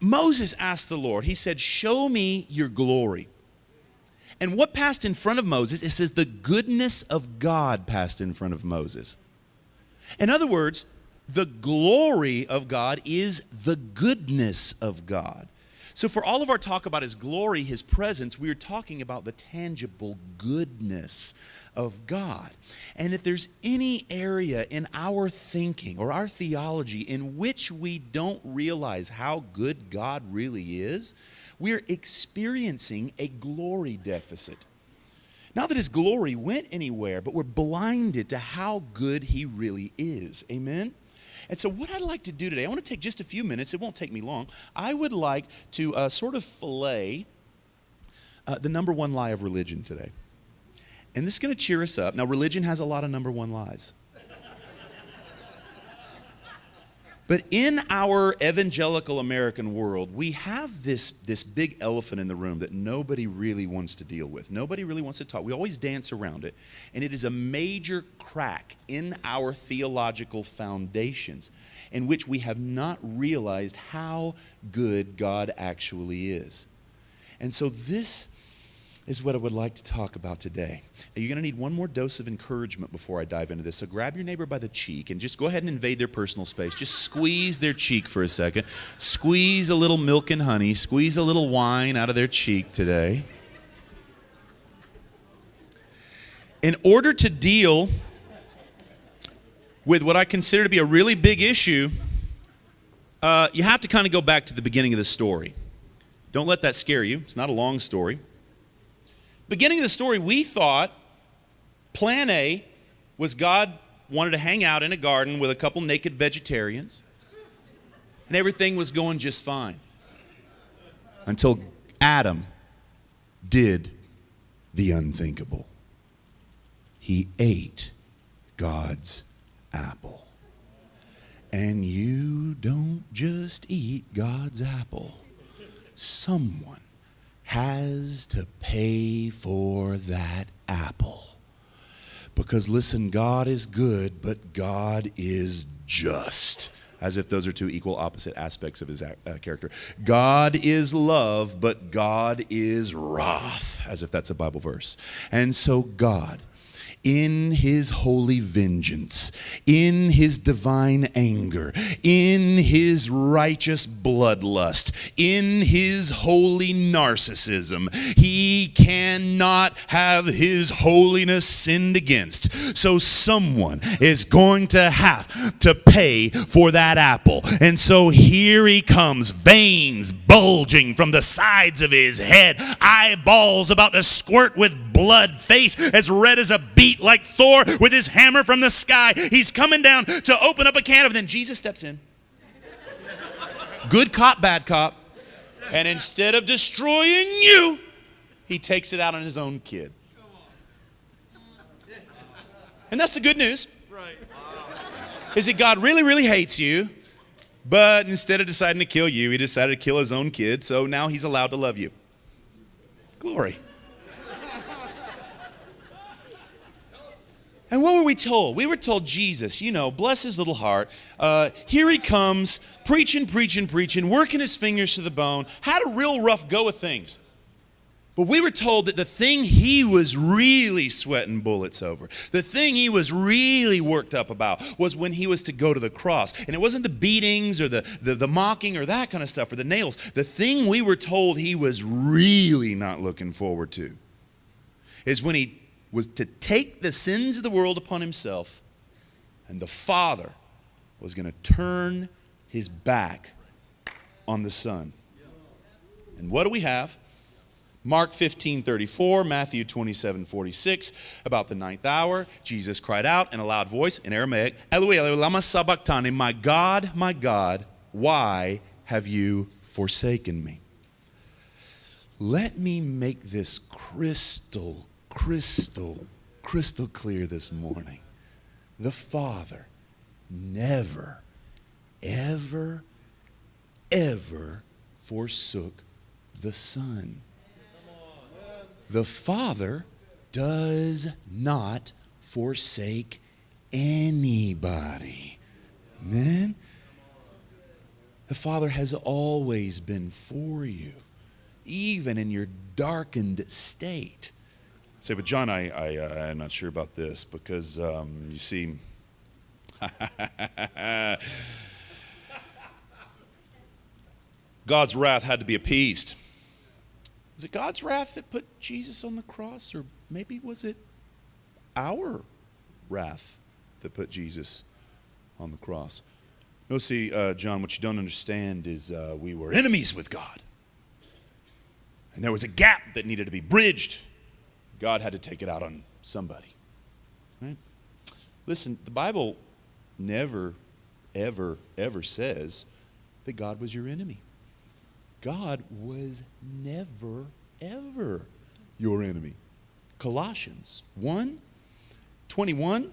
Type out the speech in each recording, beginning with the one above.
Moses asked the Lord, he said, Show me your glory. And what passed in front of Moses? It says the goodness of God passed in front of Moses. In other words, the glory of God is the goodness of God. So, for all of our talk about His glory, His presence, we are talking about the tangible goodness of God. And if there's any area in our thinking or our theology in which we don't realize how good God really is, we're experiencing a glory deficit. Not that His glory went anywhere, but we're blinded to how good He really is. Amen? And so, what I'd like to do today, I want to take just a few minutes, it won't take me long. I would like to uh, sort of fillet uh, the number one lie of religion today. And this is going to cheer us up. Now, religion has a lot of number one lies. But in our evangelical American world, we have this, this big elephant in the room that nobody really wants to deal with. Nobody really wants to talk. We always dance around it. And it is a major crack in our theological foundations in which we have not realized how good God actually is. And so this is what I would like to talk about today. You're going to need one more dose of encouragement before I dive into this. So grab your neighbor by the cheek and just go ahead and invade their personal space. Just squeeze their cheek for a second. Squeeze a little milk and honey. Squeeze a little wine out of their cheek today. In order to deal with what I consider to be a really big issue, uh, you have to kind of go back to the beginning of the story. Don't let that scare you. It's not a long story. Beginning of the story, we thought plan A was God wanted to hang out in a garden with a couple naked vegetarians, and everything was going just fine until Adam did the unthinkable. He ate God's apple. And you don't just eat God's apple. Someone has to pay for that apple. Because listen, God is good, but God is just. As if those are two equal opposite aspects of his uh, character. God is love, but God is wrath. As if that's a Bible verse. And so, God in his holy vengeance, in his divine anger, in his righteous bloodlust, in his holy narcissism. He cannot have his holiness sinned against. So someone is going to have to pay for that apple. And so here he comes, veins bulging from the sides of his head, eyeballs about to squirt with blood, face as red as a beet, like Thor with his hammer from the sky. He's coming down to open up a can of, then Jesus steps in. Good cop, bad cop. And instead of destroying you, he takes it out on his own kid. And that's the good news. Is that God really, really hates you, but instead of deciding to kill you, he decided to kill his own kid, so now he's allowed to love you. Glory. And what were we told? We were told Jesus, you know, bless his little heart. Uh, here he comes, preaching, preaching, preaching, working his fingers to the bone, had a real rough go of things. But we were told that the thing he was really sweating bullets over, the thing he was really worked up about, was when he was to go to the cross. And it wasn't the beatings or the, the, the mocking or that kind of stuff or the nails. The thing we were told he was really not looking forward to is when he was to take the sins of the world upon himself, and the Father was going to turn his back on the Son. And what do we have? Mark 15, 34, Matthew 27, 46, about the ninth hour, Jesus cried out in a loud voice in Aramaic, Eloi, Eloi, lama sabachthani, my God, my God, why have you forsaken me? Let me make this crystal crystal, crystal clear this morning. The Father never, ever, ever forsook the Son. The Father does not forsake anybody. Man, the Father has always been for you, even in your darkened state. Say, but John, I, I, uh, I'm not sure about this because um, you see, God's wrath had to be appeased. Was it God's wrath that put Jesus on the cross, or maybe was it our wrath that put Jesus on the cross? No, see, uh, John, what you don't understand is uh, we were enemies with God. And there was a gap that needed to be bridged. God had to take it out on somebody. Right? Listen, the Bible never, ever, ever says that God was your enemy. God was never, ever your enemy. Colossians 1 21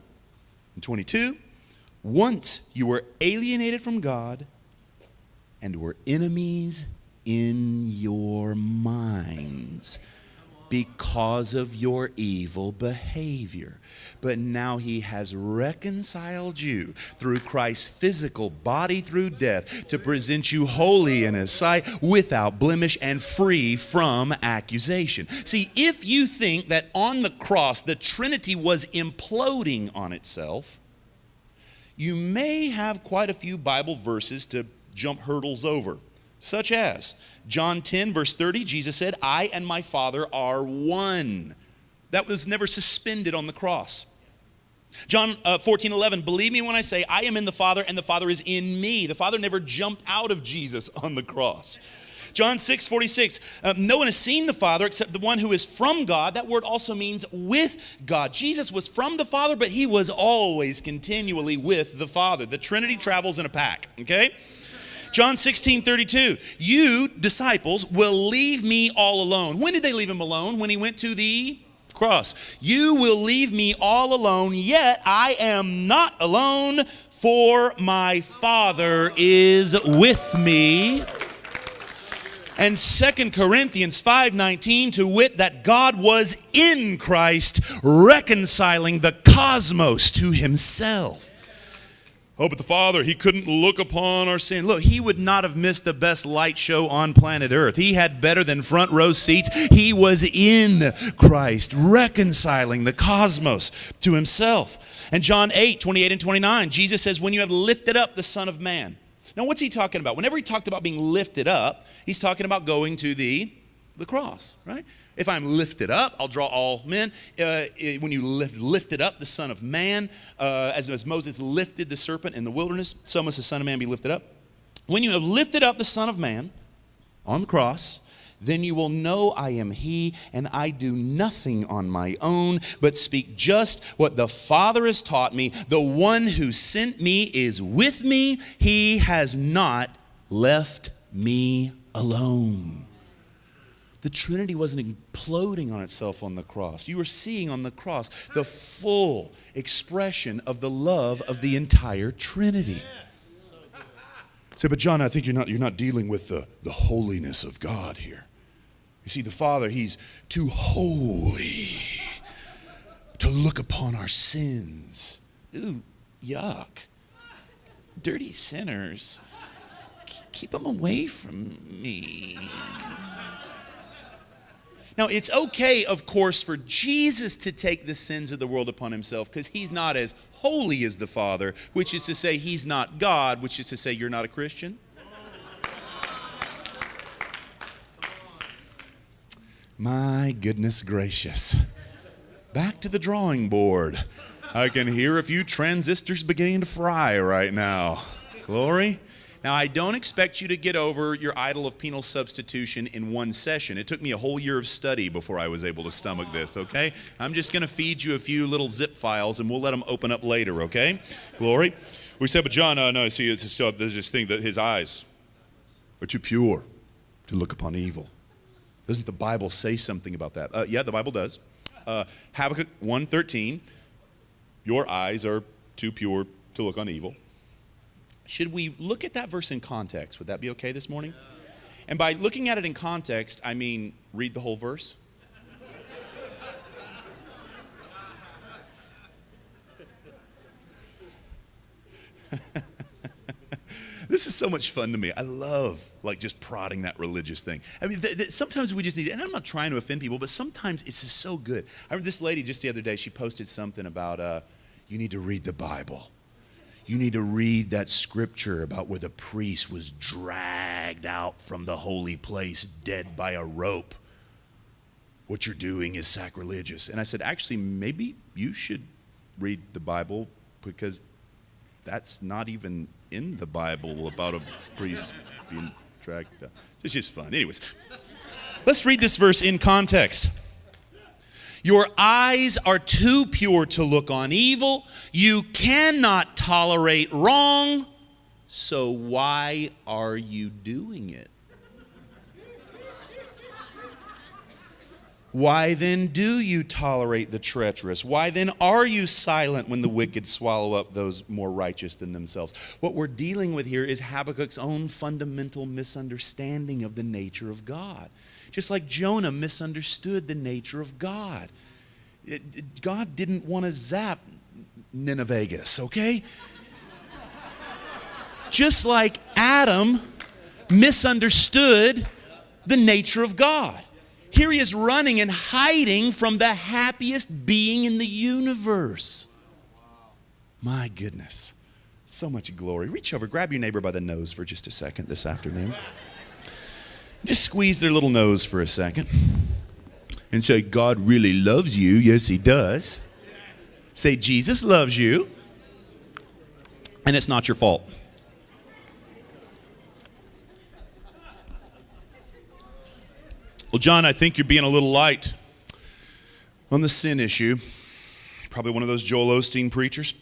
and 22. Once you were alienated from God and were enemies in your minds because of your evil behavior. But now he has reconciled you through Christ's physical body through death to present you holy in his sight, without blemish and free from accusation. See, if you think that on the cross the Trinity was imploding on itself, you may have quite a few Bible verses to jump hurdles over, such as John 10, verse 30, Jesus said, I and my Father are one. That was never suspended on the cross. John uh, 14, 11, believe me when I say, I am in the Father and the Father is in me. The Father never jumped out of Jesus on the cross. John 6, 46, uh, no one has seen the Father except the one who is from God. That word also means with God. Jesus was from the Father, but he was always continually with the Father. The Trinity travels in a pack, okay? John 16, 32. You, disciples, will leave me all alone. When did they leave him alone? When he went to the cross. You will leave me all alone, yet I am not alone, for my Father is with me. And Second Corinthians 5:19 to wit that God was in Christ reconciling the cosmos to himself. Oh, but the Father, He couldn't look upon our sin. Look, He would not have missed the best light show on planet Earth. He had better than front row seats. He was in Christ, reconciling the cosmos to Himself. And John 8, 28 and 29, Jesus says, When you have lifted up the Son of Man. Now, what's He talking about? Whenever He talked about being lifted up, He's talking about going to the, the cross, right? If I'm lifted up, I'll draw all men. Uh, when you lift, lifted up the Son of Man, uh, as, as Moses lifted the serpent in the wilderness, so must the Son of Man be lifted up. When you have lifted up the Son of Man on the cross, then you will know I am He, and I do nothing on my own, but speak just what the Father has taught me. The one who sent me is with me, He has not left me alone. The Trinity wasn't imploding on itself on the cross. You were seeing on the cross the full expression of the love of the entire Trinity. Say, but John, I think you're not, you're not dealing with the, the holiness of God here. You see, the Father, He's too holy to look upon our sins. Ooh, yuck. Dirty sinners. Keep them away from me. Now, it's okay, of course, for Jesus to take the sins of the world upon himself because he's not as holy as the Father, which is to say, he's not God, which is to say, you're not a Christian. My goodness gracious. Back to the drawing board. I can hear a few transistors beginning to fry right now. Glory. Now, I don't expect you to get over your idol of penal substitution in one session. It took me a whole year of study before I was able to stomach this, okay? I'm just going to feed you a few little zip files and we'll let them open up later, okay? Glory. We said, but John, uh, no, see, it's still, there's this thing that his eyes are too pure to look upon evil. Doesn't the Bible say something about that? Uh, yeah, the Bible does. Uh, Habakkuk 1.13, your eyes are too pure to look on evil. Should we look at that verse in context? Would that be okay this morning? And by looking at it in context, I mean read the whole verse. this is so much fun to me. I love like just prodding that religious thing. I mean, th- th- sometimes we just need, and I'm not trying to offend people, but sometimes it's just so good. I remember this lady just the other day. She posted something about uh, you need to read the Bible. You need to read that scripture about where the priest was dragged out from the holy place dead by a rope. What you're doing is sacrilegious. And I said, actually, maybe you should read the Bible because that's not even in the Bible about a priest being dragged out. It's just fun. Anyways, let's read this verse in context. Your eyes are too pure to look on evil. You cannot tolerate wrong. So why are you doing it? Why then do you tolerate the treacherous? Why then are you silent when the wicked swallow up those more righteous than themselves? What we're dealing with here is Habakkuk's own fundamental misunderstanding of the nature of God. Just like Jonah misunderstood the nature of God. It, it, God didn't want to zap Nineveh, okay? Just like Adam misunderstood the nature of God. Here he is running and hiding from the happiest being in the universe. My goodness. So much glory. Reach over, grab your neighbor by the nose for just a second this afternoon. Just squeeze their little nose for a second and say, God really loves you. Yes, He does. Say, Jesus loves you. And it's not your fault. Well, John, I think you're being a little light on the sin issue. Probably one of those Joel Osteen preachers.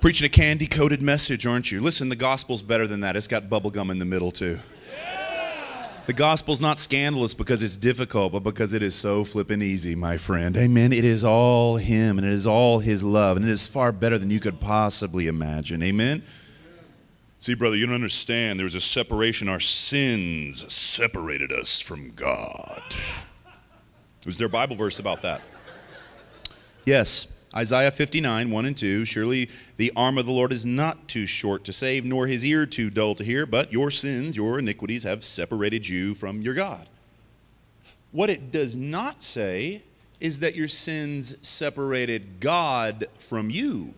Preaching a candy coated message, aren't you? Listen, the gospel's better than that. It's got bubblegum in the middle, too. The gospel's not scandalous because it's difficult, but because it is so flippin' easy, my friend. Amen. It is all Him and it is all His love, and it is far better than you could possibly imagine. Amen. See, brother, you don't understand. There was a separation. Our sins separated us from God. Was there a Bible verse about that? Yes. Isaiah 59, 1 and 2. Surely the arm of the Lord is not too short to save, nor his ear too dull to hear, but your sins, your iniquities have separated you from your God. What it does not say is that your sins separated God from you.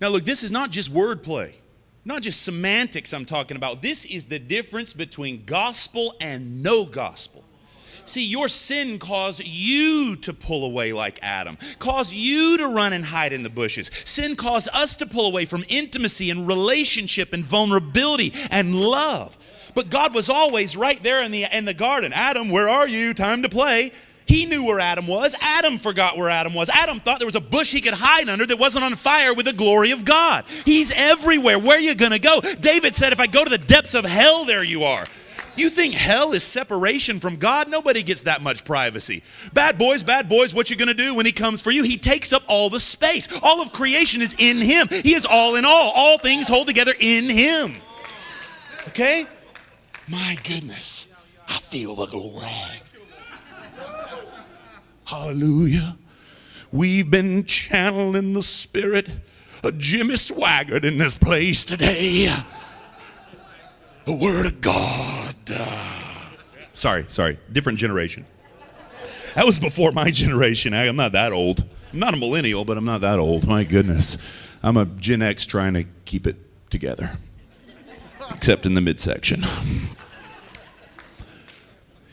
Now, look, this is not just wordplay, not just semantics I'm talking about. This is the difference between gospel and no gospel. See, your sin caused you to pull away like Adam, caused you to run and hide in the bushes. Sin caused us to pull away from intimacy and relationship and vulnerability and love. But God was always right there in the, in the garden. Adam, where are you? Time to play. He knew where Adam was. Adam forgot where Adam was. Adam thought there was a bush he could hide under that wasn't on fire with the glory of God. He's everywhere. Where are you going to go? David said, If I go to the depths of hell, there you are. You think hell is separation from God? Nobody gets that much privacy. Bad boys, bad boys, what you to do when he comes for you? He takes up all the space. All of creation is in him. He is all in all. All things hold together in him. Okay? My goodness. I feel the glory. Hallelujah. We've been channeling the spirit of Jimmy Swaggart in this place today. The Word of God. Sorry, sorry. Different generation. That was before my generation. I'm not that old. I'm not a millennial, but I'm not that old. My goodness. I'm a Gen X trying to keep it together, except in the midsection.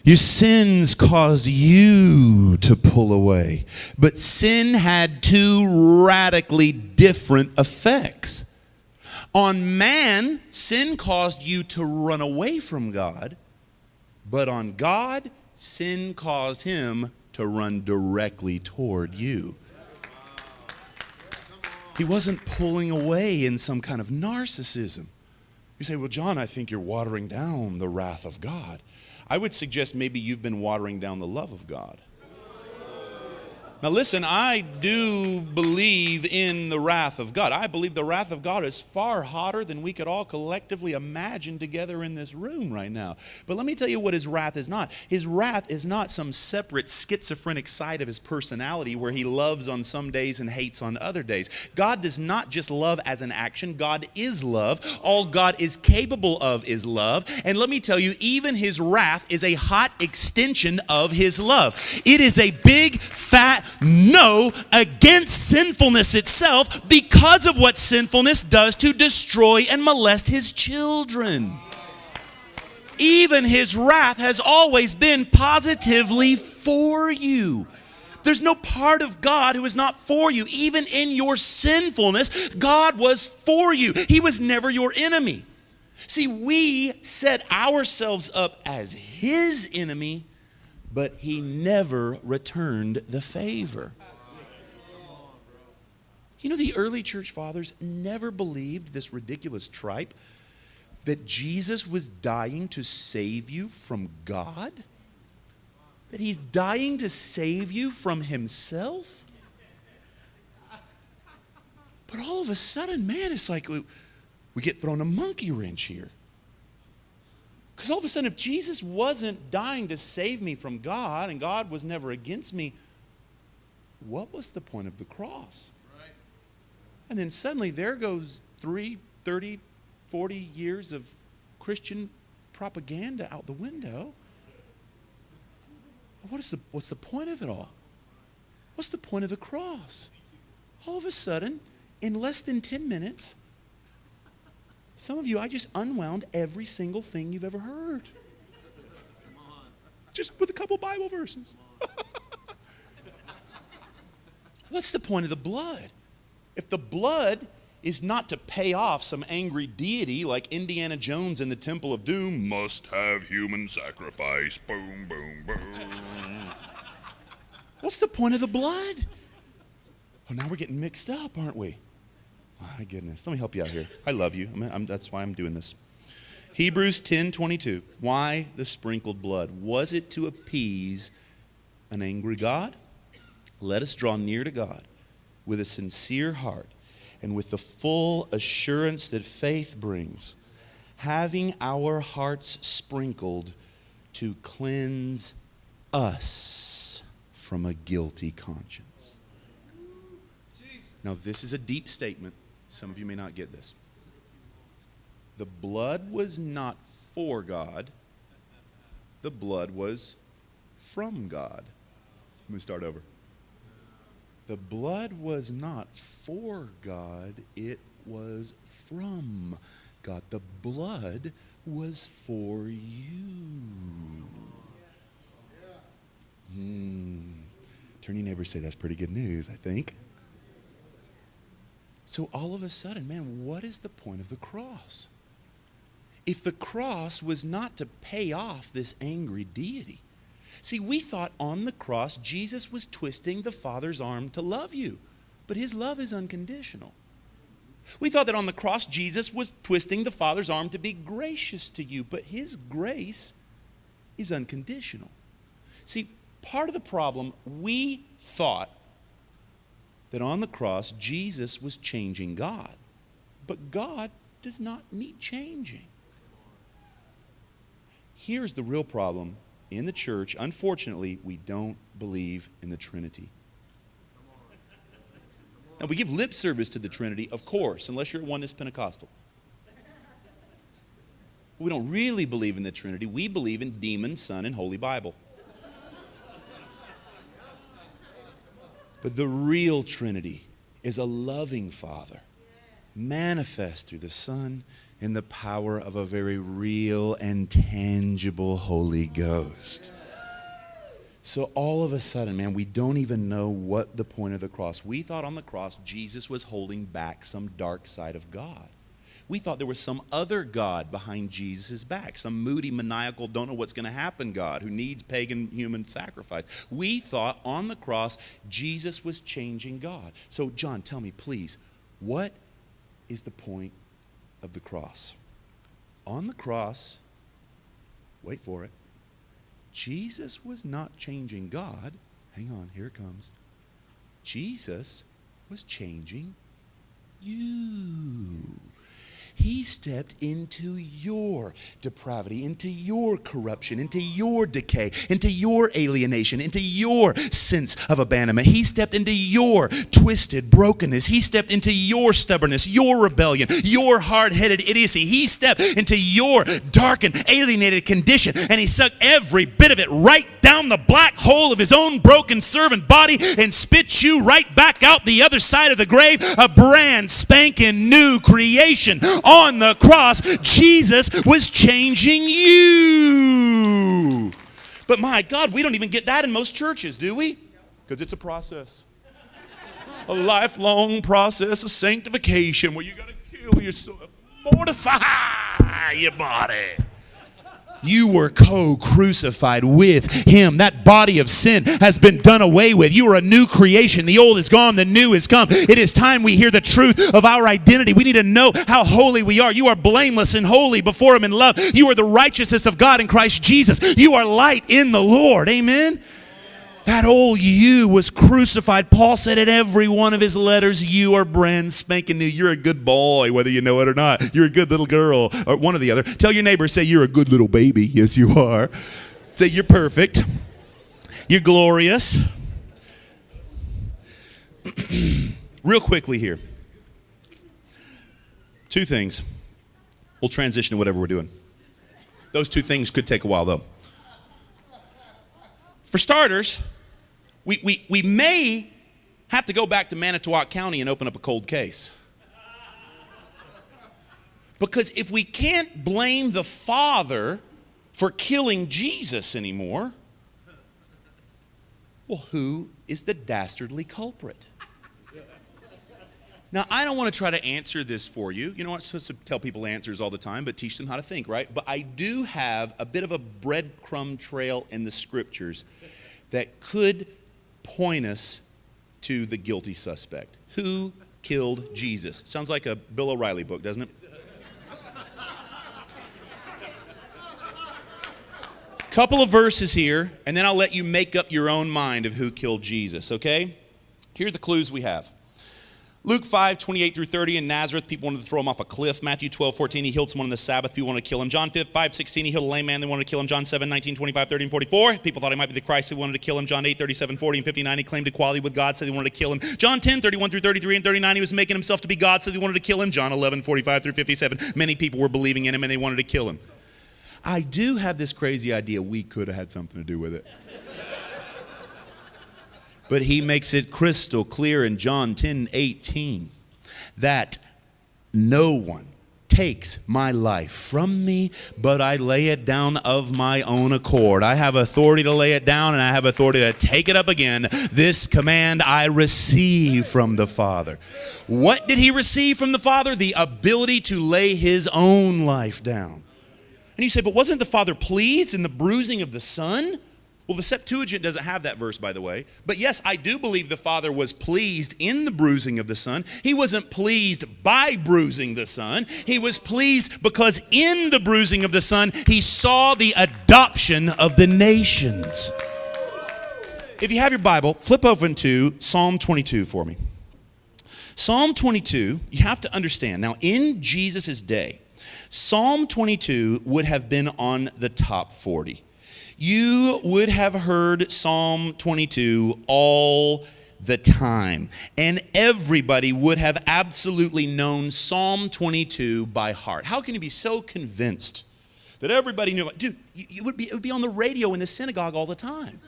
Your sins caused you to pull away. But sin had two radically different effects. On man, sin caused you to run away from God. But on God, sin caused him to run directly toward you. He wasn't pulling away in some kind of narcissism. You say, Well, John, I think you're watering down the wrath of God. I would suggest maybe you've been watering down the love of God. Now, listen, I do believe in the wrath of God. I believe the wrath of God is far hotter than we could all collectively imagine together in this room right now. But let me tell you what his wrath is not. His wrath is not some separate schizophrenic side of his personality where he loves on some days and hates on other days. God does not just love as an action, God is love. All God is capable of is love. And let me tell you, even his wrath is a hot extension of his love. It is a big, fat, no against sinfulness itself because of what sinfulness does to destroy and molest his children. Even his wrath has always been positively for you. There's no part of God who is not for you. Even in your sinfulness, God was for you. He was never your enemy. See, we set ourselves up as his enemy but he never returned the favor. You know, the early church fathers never believed this ridiculous tripe that Jesus was dying to save you from God? That he's dying to save you from himself? But all of a sudden, man, it's like we, get thrown a monkey wrench here. Because all of a sudden, if Jesus wasn't dying to save me from God and God was never against me, what was the point of the cross? Right. And then suddenly there goes three, 30, 40 years of Christian propaganda out the window. What is the, what's the point of it all? What's the point of the cross? All of a sudden, in less than 10 minutes, some of you, I just unwound every single thing you've ever heard. Just with a couple Bible verses. What's the point of the blood? If the blood is not to pay off some angry deity like Indiana Jones in the Temple of Doom, must have human sacrifice. Boom, boom, boom. What's the point of the blood? Oh, now we're getting mixed up, aren't we? My goodness. Let me help you out here. I love you. I'm, I'm, that's why I'm doing this. Hebrews 10 22. Why the sprinkled blood? Was it to appease an angry God? Let us draw near to God with a sincere heart and with the full assurance that faith brings, having our hearts sprinkled to cleanse us from a guilty conscience. Now, this is a deep statement. Some of you may not get this. The blood was not for God, the blood was from God. Let me start over. The blood was not for God, it was from God. The blood was for you. Hmm. Turn your neighbor say that's pretty good news, I think. So all of a sudden, man, what is the point of the cross? If the cross was not to pay off this angry deity. See, we thought on the cross Jesus was twisting the Father's arm to love you, but his love is unconditional. We thought that on the cross Jesus was twisting the Father's arm to be gracious to you, but his grace is unconditional. See, part of the problem we thought that on the cross, Jesus was changing God. But God does not need changing. Here's the real problem in the church. Unfortunately, we don't believe in the Trinity. Now, we give lip service to the Trinity, of course, unless you're one that's Pentecostal. We don't really believe in the Trinity. We believe in Demon, Son, and Holy Bible. But the real Trinity is a loving Father, manifest through the Son in the power of a very real and tangible Holy Ghost. So all of a sudden, man, we don't even know what the point of the cross. We thought on the cross Jesus was holding back some dark side of God. We thought there was some other God behind Jesus' back, some moody, maniacal, don't know what's going to happen God who needs pagan human sacrifice. We thought on the cross Jesus was changing God. So, John, tell me, please, what is the point of the cross? On the cross, wait for it, Jesus was not changing God. Hang on, here it comes. Jesus was changing you. He stepped into your depravity, into your corruption, into your decay, into your alienation, into your sense of abandonment. He stepped into your twisted brokenness. He stepped into your stubbornness, your rebellion, your hard headed idiocy. He stepped into your darkened, alienated condition, and He sucked every bit of it right down the black hole of His own broken servant body and spit you right back out the other side of the grave, a brand spanking new creation on the cross, Jesus was changing you. But my God, we don't even get that in most churches, do we? Because it's a process. A lifelong process of sanctification where you got to kill yourself, mortify your body. You were co crucified with him. That body of sin has been done away with. You are a new creation. The old is gone, the new is come. It is time we hear the truth of our identity. We need to know how holy we are. You are blameless and holy before him in love. You are the righteousness of God in Christ Jesus. You are light in the Lord. Amen. That old you was crucified. Paul said in every one of his letters, You are brand spanking new. You're a good boy, whether you know it or not. You're a good little girl, or one or the other. Tell your neighbor, say, You're a good little baby. Yes, you are. Say, You're perfect. You're glorious. Real quickly here. Two things. We'll transition to whatever we're doing. Those two things could take a while, though. For starters, we, we, we may have to go back to Manitowoc County and open up a cold case. Because if we can't blame the Father for killing Jesus anymore, well, who is the dastardly culprit? Now, I don't want to try to answer this for you. You know, I'm supposed to tell people answers all the time, but teach them how to think, right? But I do have a bit of a breadcrumb trail in the scriptures that could point us to the guilty suspect. Who killed Jesus? Sounds like a Bill O'Reilly book, doesn't it? Couple of verses here, and then I'll let you make up your own mind of who killed Jesus, okay? Here are the clues we have. Luke 5, 28 through 30 in Nazareth, people wanted to throw him off a cliff. Matthew 12, 14, he healed someone on the Sabbath, people wanted to kill him. John 5, 16, he healed a lame man, they wanted to kill him. John 7, 19, 25, 30, and 44, people thought he might be the Christ, they wanted to kill him. John 8, 37, 40, and 59, he claimed equality with God, said they wanted to kill him. John 10, 31 through 33 and 39, he was making himself to be God, said they wanted to kill him. John 11, 45 through 57, many people were believing in him and they wanted to kill him. I do have this crazy idea we could have had something to do with it. But he makes it crystal clear in John 10, 18 that no one takes my life from me, but I lay it down of my own accord. I have authority to lay it down and I have authority to take it up again. This command I receive from the Father. What did he receive from the Father? The ability to lay his own life down. And you say, but wasn't the Father pleased in the bruising of the Son? Well, the Septuagint doesn't have that verse, by the way. But yes, I do believe the Father was pleased in the bruising of the Son. He wasn't pleased by bruising the Son. He was pleased because in the bruising of the Son, he saw the adoption of the nations. If you have your Bible, flip open to Psalm 22 for me. Psalm 22, you have to understand. Now, in Jesus' day, Psalm 22 would have been on the top 40 you would have heard Psalm 22 all the time. And everybody would have absolutely known Psalm 22 by heart. How can you be so convinced that everybody knew? Dude, you, would be, it would be on the radio in the synagogue all the time.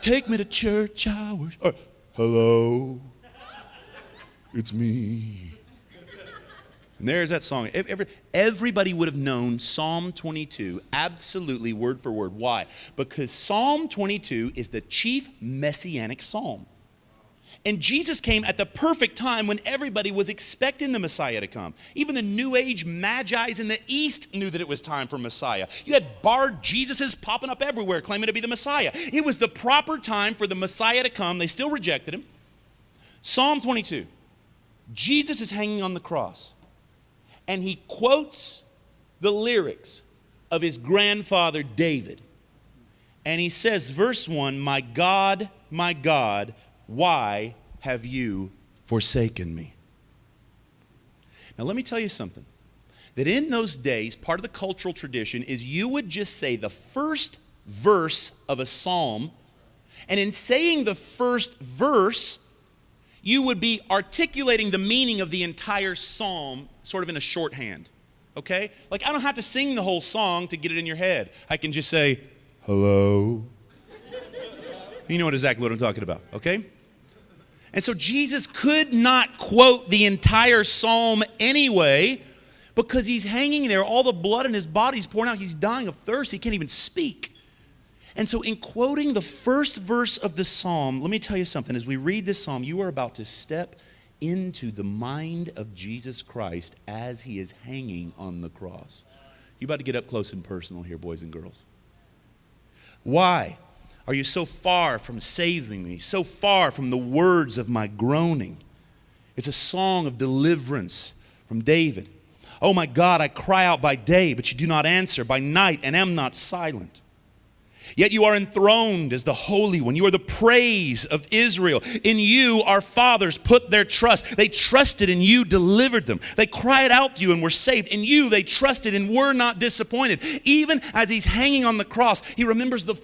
Take me to church hours. Or, hello, it's me. And there's that song. Every, everybody would have known Psalm 22 absolutely word for word. Why? Because Psalm 22 is the chief messianic psalm. And Jesus came at the perfect time when everybody was expecting the Messiah to come. Even the New Age magi's in the East knew that it was time for Messiah. You had barred Jesuses popping up everywhere claiming to be the Messiah. It was the proper time for the Messiah to come. They still rejected him. Psalm 22 Jesus is hanging on the cross and he quotes the lyrics of his grandfather David. And he says, verse 1 My God, my God, why have you forsaken me? Now, let me tell you something. That in those days, part of the cultural tradition is you would just say the first verse of a psalm, and in saying the first verse, you would be articulating the meaning of the entire psalm sort of in a shorthand. Okay? Like, I don't have to sing the whole song to get it in your head. I can just say, hello. You know exactly what I'm talking about, okay? And so Jesus could not quote the entire psalm anyway because he's hanging there. All the blood in his body's pouring out. He's dying of thirst. He can't even speak. And so, in quoting the first verse of the psalm, let me tell you something. As we read this psalm, you are about to step into the mind of Jesus Christ as he is hanging on the cross. You're about to get up close and personal here, boys and girls. Why are you so far from saving me, so far from the words of my groaning? It's a song of deliverance from David. Oh my God, I cry out by day, but you do not answer, by night, and am not silent. Yet you are enthroned as the Holy One. You are the praise of Israel. In you, our fathers put their trust. They trusted and you delivered them. They cried out to you and were saved. In you, they trusted and were not disappointed. Even as he's hanging on the cross, he remembers the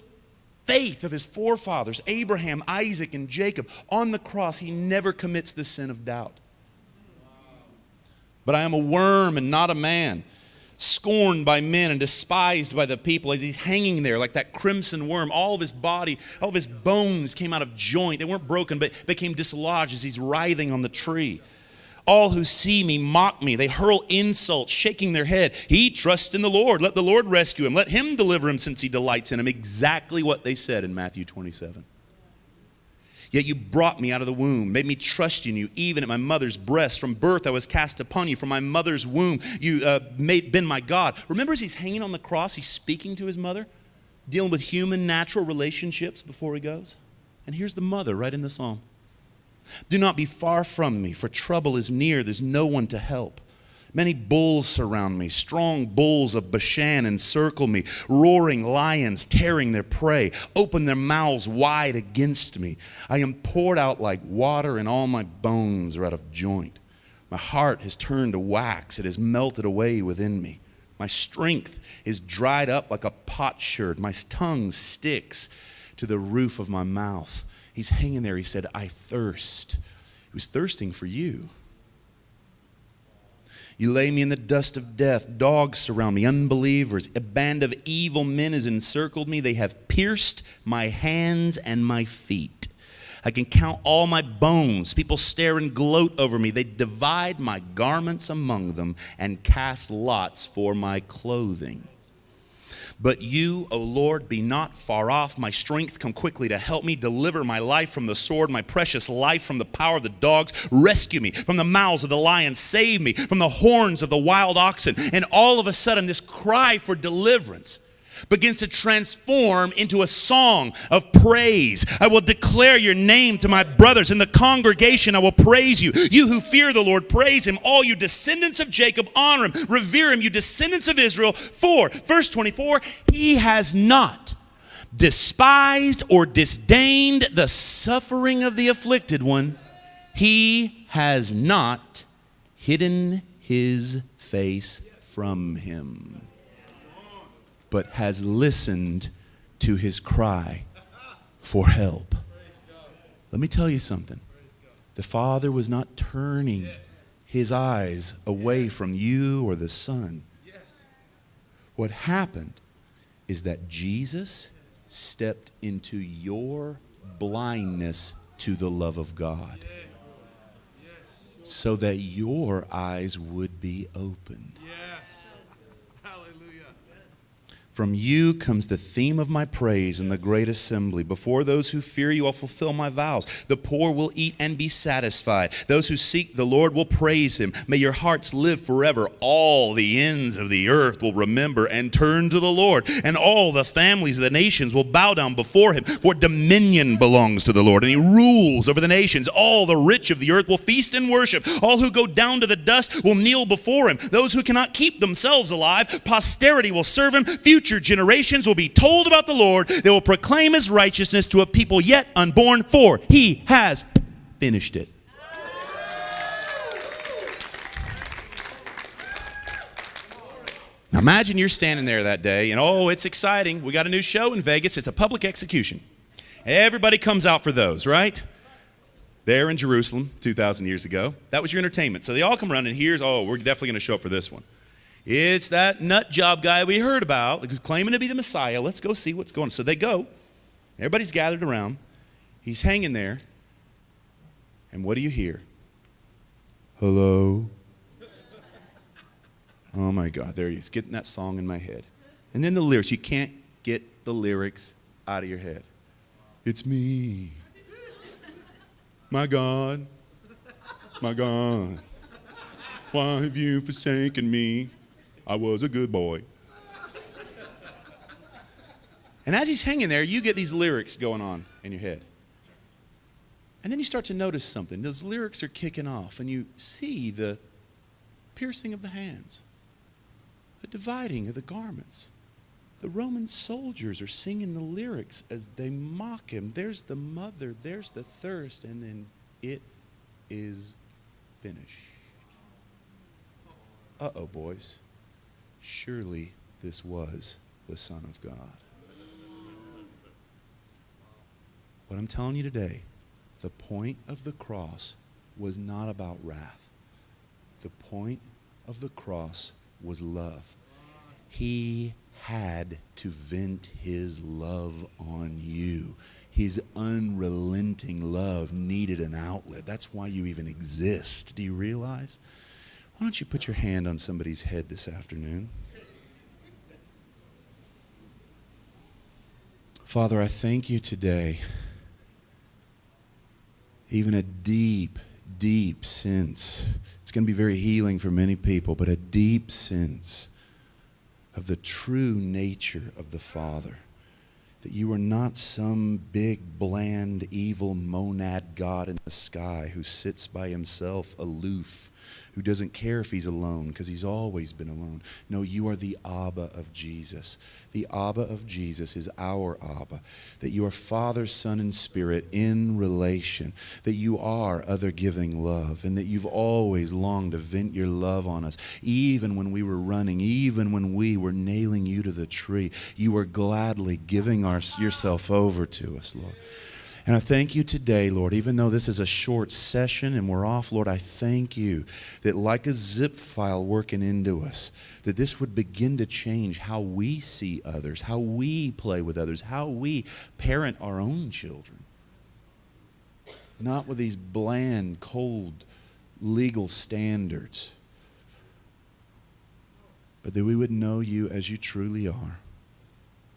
faith of his forefathers, Abraham, Isaac, and Jacob. On the cross, he never commits the sin of doubt. But I am a worm and not a man scorned by men and despised by the people as he's hanging there like that crimson worm. All of his body, all of his bones came out of joint. They weren't broken, but became dislodged as he's writhing on the tree. All who see me mock me. They hurl insults, shaking their head. He trusts in the Lord. Let the Lord rescue him. Let him deliver him since he delights in him. Exactly what they said in Matthew 27. Yet you brought me out of the womb, made me trust in you, even at my mother's breast. From birth I was cast upon you. From my mother's womb you uh, made, been my God. Remember as he's hanging on the cross, he's speaking to his mother, dealing with human natural relationships before he goes. And here's the mother right in the psalm. Do not be far from me, for trouble is near. There's no one to help. Many bulls surround me. Strong bulls of Bashan encircle me. Roaring lions tearing their prey open their mouths wide against me. I am poured out like water, and all my bones are out of joint. My heart has turned to wax, it has melted away within me. My strength is dried up like a potsherd. My tongue sticks to the roof of my mouth. He's hanging there. He said, I thirst. He was thirsting for you. You lay me in the dust of death. Dogs surround me, unbelievers. A band of evil men has encircled me. They have pierced my hands and my feet. I can count all my bones. People stare and gloat over me. They divide my garments among them and cast lots for my clothing. But you, O Lord, be not far off. My strength come quickly to help me. Deliver my life from the sword, my precious life from the power of the dogs. Rescue me from the mouths of the lions. Save me from the horns of the wild oxen. And all of a sudden, this cry for deliverance begins to transform into a song of praise. I will declare your name to my brothers in the congregation. I will praise you. You who fear the Lord, praise him. All you descendants of Jacob, honor him, revere him. You descendants of Israel. For, verse 24, he has not despised or disdained the suffering of the afflicted one. He has not hidden his face from him but has listened to his cry for help. Let me tell you something. The Father was not turning his eyes away from you or the Son. What happened is that Jesus stepped into your blindness to the love of God so that your eyes would be opened. From you comes the theme of my praise in the great assembly. Before those who fear you, I'll fulfill my vows. The poor will eat and be satisfied. Those who seek the Lord will praise him. May your hearts live forever. All the ends of the earth will remember and turn to the Lord. And all the families of the nations will bow down before him. For dominion belongs to the Lord, and he rules over the nations. All the rich of the earth will feast and worship. All who go down to the dust will kneel before him. Those who cannot keep themselves alive, posterity will serve him. Future future generations will be told about the Lord. They will proclaim his righteousness to a people yet unborn, for he has finished it. Now imagine you're standing there that day and oh, it's exciting. We got a new show in Vegas. It's a public execution. Everybody comes out for those, right? There in Jerusalem 2,000 years ago. That was your entertainment. So they all come around and here's, oh, we're definitely going to show up for this one. It's that nut job guy we heard about, claiming to be the Messiah. Let's go see what's going on. So they go. Everybody's gathered around. He's hanging there. And what do you hear? Hello? Oh my God, there he is, getting that song in my head. And then the lyrics, you can't get the lyrics out of your head. It's me. My God, my God, why have you forsaken me? I was a good boy. And as he's hanging there, you get these lyrics going on in your head. And then you start to notice something. Those lyrics are kicking off, and you see the piercing of the hands, the dividing of the garments. The Roman soldiers are singing the lyrics as they mock him. There's the mother, there's the thirst, and then it is finished. Uh oh, boys. Surely this was the Son of God. What I'm telling you today, the point of the cross was not about wrath. The point of the cross was love. He had to vent his love on you. His unrelenting love needed an outlet. That's why you even exist. Do you realize? Why don't you put your hand on somebody's head this afternoon? Father, I thank you today. Even a deep, deep sense. It's going to be very healing for many people, but a deep sense of the true nature of the Father. That you are not some big, bland, evil monad God in the sky who sits by himself aloof who doesn't care if he's alone because he's always been alone. No, you are the Abba of Jesus. The Abba of Jesus is our Abba. That you are Father, Son, and Spirit in relation. That you are other giving love. And that you've always longed to vent your love on us. Even when we were running, even when we were nailing you to the tree, you were gladly giving our, yourself over to us, Lord. And I thank you today, Lord, even though this is a short session and we're off, Lord, I thank you that like a zip file working into us, that this would begin to change how we see others, how we play with others, how we parent our own children. Not with these bland, cold, legal standards, but that we would know you as you truly are.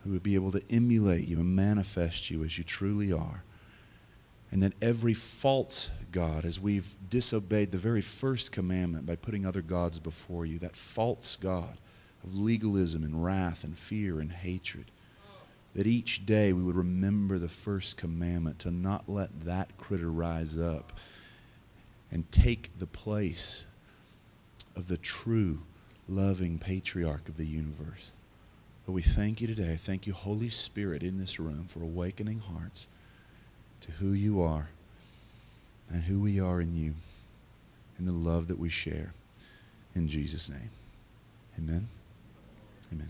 We would be able to emulate you and manifest you as you truly are and that every false God, as we've disobeyed the very first commandment by putting other gods before you, that false God of legalism and wrath and fear and hatred, that each day we would remember the first commandment to not let that critter rise up and take the place of the true, loving patriarch of the universe. But we thank you today. Thank you, Holy Spirit, in this room for awakening hearts to who you are and who we are in you and the love that we share. In Jesus' name. Amen. Amen.